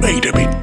made of it.